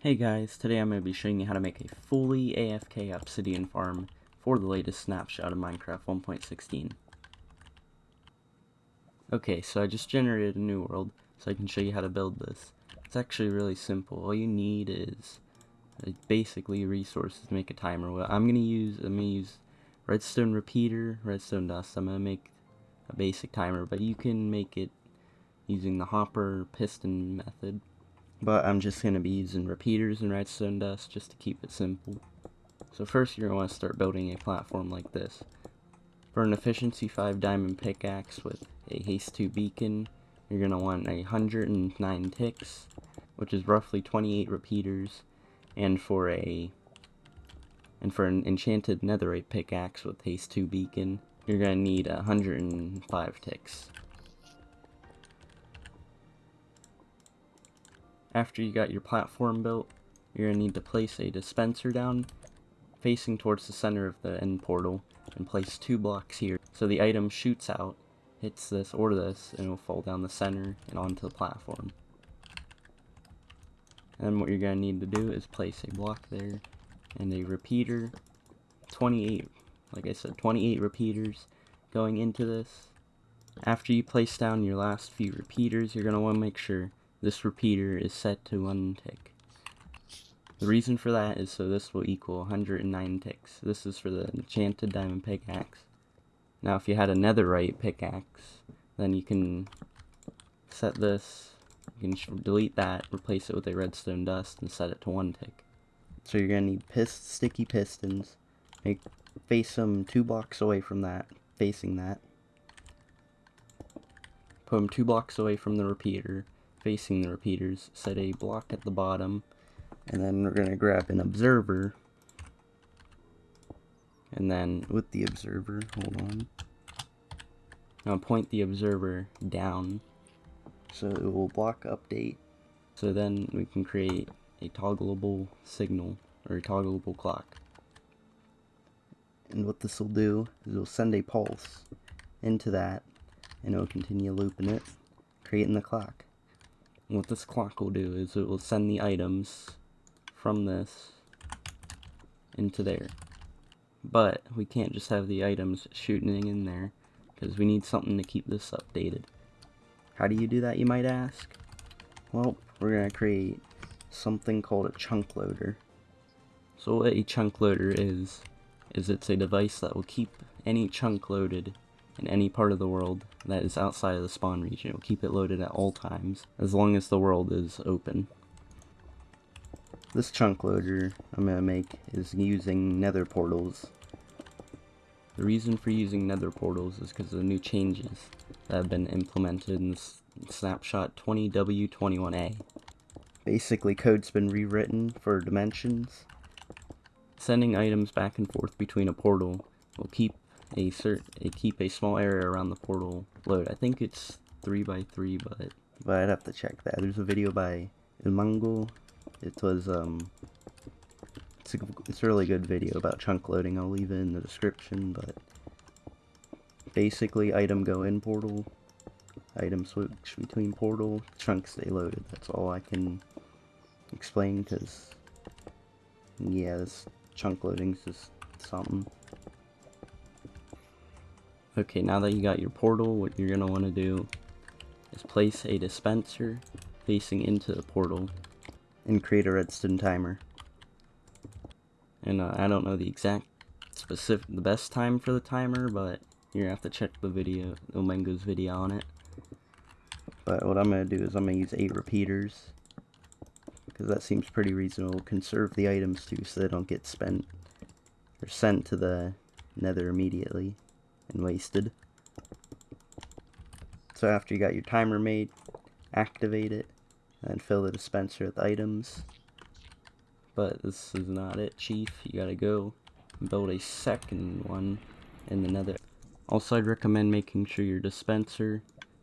Hey guys, today I'm going to be showing you how to make a fully AFK obsidian farm for the latest snapshot of Minecraft 1.16. Okay, so I just generated a new world, so I can show you how to build this. It's actually really simple. All you need is uh, basically resources to make a timer. Well, I'm going to use, I'm going to use redstone repeater, redstone dust. I'm going to make a basic timer, but you can make it using the hopper piston method. But I'm just going to be using repeaters and redstone dust just to keep it simple. So first you're going to want to start building a platform like this. For an efficiency 5 diamond pickaxe with a haste 2 beacon, you're going to want 109 ticks, which is roughly 28 repeaters, and for a and for an enchanted netherite pickaxe with haste 2 beacon, you're going to need 105 ticks. After you got your platform built, you're going to need to place a dispenser down facing towards the center of the end portal and place two blocks here so the item shoots out, hits this or this, and it will fall down the center and onto the platform. And what you're going to need to do is place a block there and a repeater, 28, like I said, 28 repeaters going into this. After you place down your last few repeaters, you're going to want to make sure this repeater is set to 1 tick. The reason for that is so this will equal 109 ticks. This is for the enchanted diamond pickaxe. Now if you had a netherite pickaxe, then you can set this, you can delete that, replace it with a redstone dust, and set it to 1 tick. So you're going to need pist sticky pistons. Make, face them two blocks away from that, facing that. Put them two blocks away from the repeater, facing the repeaters, set a block at the bottom, and then we're going to grab an observer, and then with the observer, hold on, I'll point the observer down, so it will block update, so then we can create a toggleable signal, or a toggleable clock. And what this will do is it will send a pulse into that, and it will continue looping it, creating the clock what this clock will do is it will send the items from this into there. But we can't just have the items shooting in there because we need something to keep this updated. How do you do that, you might ask? Well, we're going to create something called a chunk loader. So what a chunk loader is, is it's a device that will keep any chunk loaded in any part of the world that is outside of the spawn region. Will keep it loaded at all times, as long as the world is open. This chunk loader I'm going to make is using nether portals. The reason for using nether portals is because of the new changes that have been implemented in snapshot 20W21A. Basically, code's been rewritten for dimensions. Sending items back and forth between a portal will keep a cert a keep a small area around the portal load. I think it's three by three, but but I'd have to check that. There's a video by Ilmango. It was um, it's a, it's a really good video about chunk loading. I'll leave it in the description, but basically item go in portal, item switch between portal, chunks stay loaded. That's all I can explain because yeah, this chunk loading's just something. Okay, now that you got your portal, what you're going to want to do is place a dispenser facing into the portal and create a redstone timer. And uh, I don't know the exact specific, the best time for the timer, but you're going to have to check the video, Ilmango's video on it. But what I'm going to do is I'm going to use 8 repeaters, because that seems pretty reasonable. Conserve the items too so they don't get spent or sent to the nether immediately and wasted. So after you got your timer made, activate it, and fill the dispenser with items. But this is not it, Chief. You gotta go build a second one in the nether. Also, I'd recommend making sure your dispenser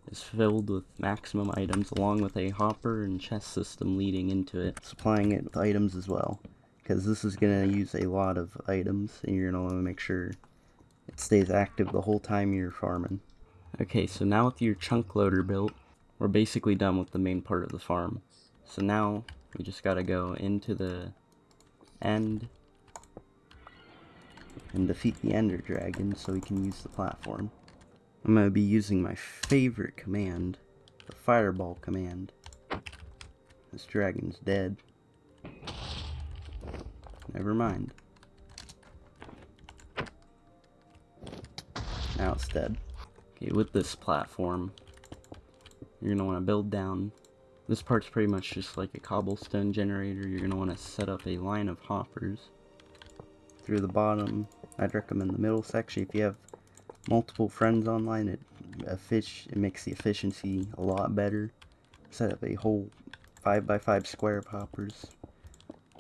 is filled with maximum items along with a hopper and chest system leading into it, supplying it with items as well. Because this is going to use a lot of items, and you're going to want to make sure it stays active the whole time you're farming. Okay, so now with your chunk loader built, we're basically done with the main part of the farm. So now, We just gotta go into the end and defeat the ender dragon so we can use the platform. I'm gonna be using my favorite command, the fireball command. This dragon's dead. Never mind. Okay, with this platform, you're going to want to build down. This part's pretty much just like a cobblestone generator. You're going to want to set up a line of hoppers through the bottom. I'd recommend the middle section. If you have multiple friends online, it, fish, it makes the efficiency a lot better. Set up a whole 5x5 square of hoppers.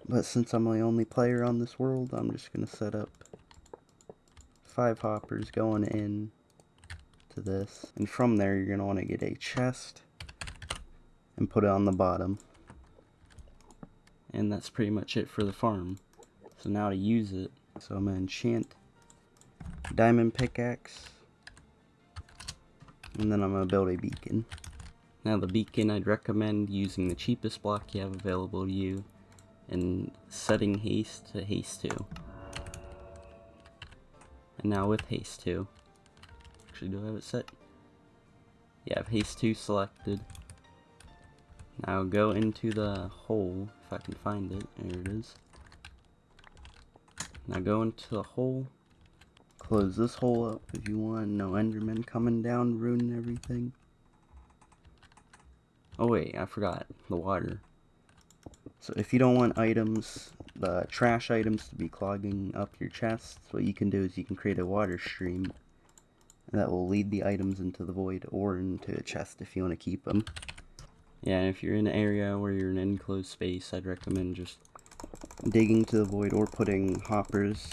But since I'm the only player on this world, I'm just going to set up five hoppers going in to this. And from there, you're going to want to get a chest and put it on the bottom. And that's pretty much it for the farm. So now to use it, so I'm going to enchant diamond pickaxe. And then I'm going to build a beacon. Now the beacon, I'd recommend using the cheapest block you have available to you and setting haste to haste 2. And now with haste 2. Actually, do I have it set? Yeah, I have haste 2 selected. Now go into the hole, if I can find it. There it is. Now go into the hole. Close this hole up if you want. No endermen coming down, ruining everything. Oh wait, I forgot. The water. So if you don't want items, the trash items to be clogging up your chests, what you can do is you can create a water stream that will lead the items into the void or into a chest if you want to keep them. Yeah, if you're in an area where you're in an enclosed space, I'd recommend just digging to the void or putting hoppers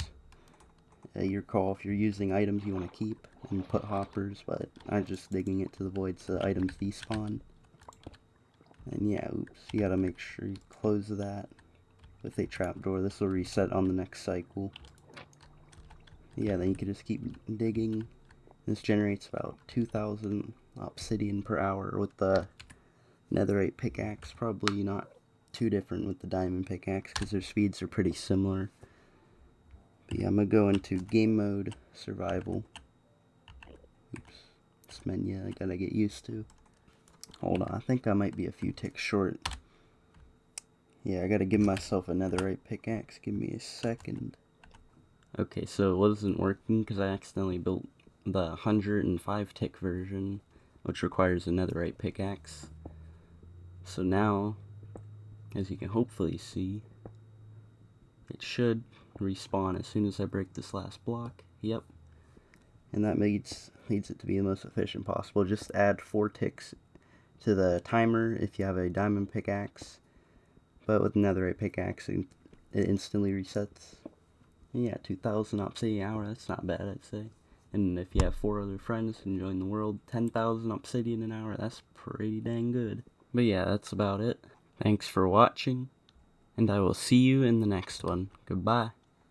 at your call if you're using items you want to keep and put hoppers, but I'm just digging it to the void so the items despawn. And yeah, oops, you gotta make sure you close that with a trapdoor. This will reset on the next cycle. Yeah, then you can just keep digging. This generates about 2,000 obsidian per hour with the netherite pickaxe. Probably not too different with the diamond pickaxe because their speeds are pretty similar. But yeah, I'm gonna go into game mode survival. Oops, this menu I gotta get used to. Hold on, I think I might be a few ticks short. Yeah, I gotta give myself a netherite pickaxe. Give me a second. Okay, so it wasn't working because I accidentally built the 105 tick version, which requires a netherite pickaxe. So now, as you can hopefully see, it should respawn as soon as I break this last block. Yep. And that leads, leads it to be the most efficient possible. Just add four ticks to the timer if you have a diamond pickaxe. But with netherite pickaxe, it instantly resets. And yeah, 2000 obsidian an hour, that's not bad, I'd say. And if you have four other friends enjoying the world, 10,000 obsidian an hour, that's pretty dang good. But yeah, that's about it. Thanks for watching, and I will see you in the next one. Goodbye.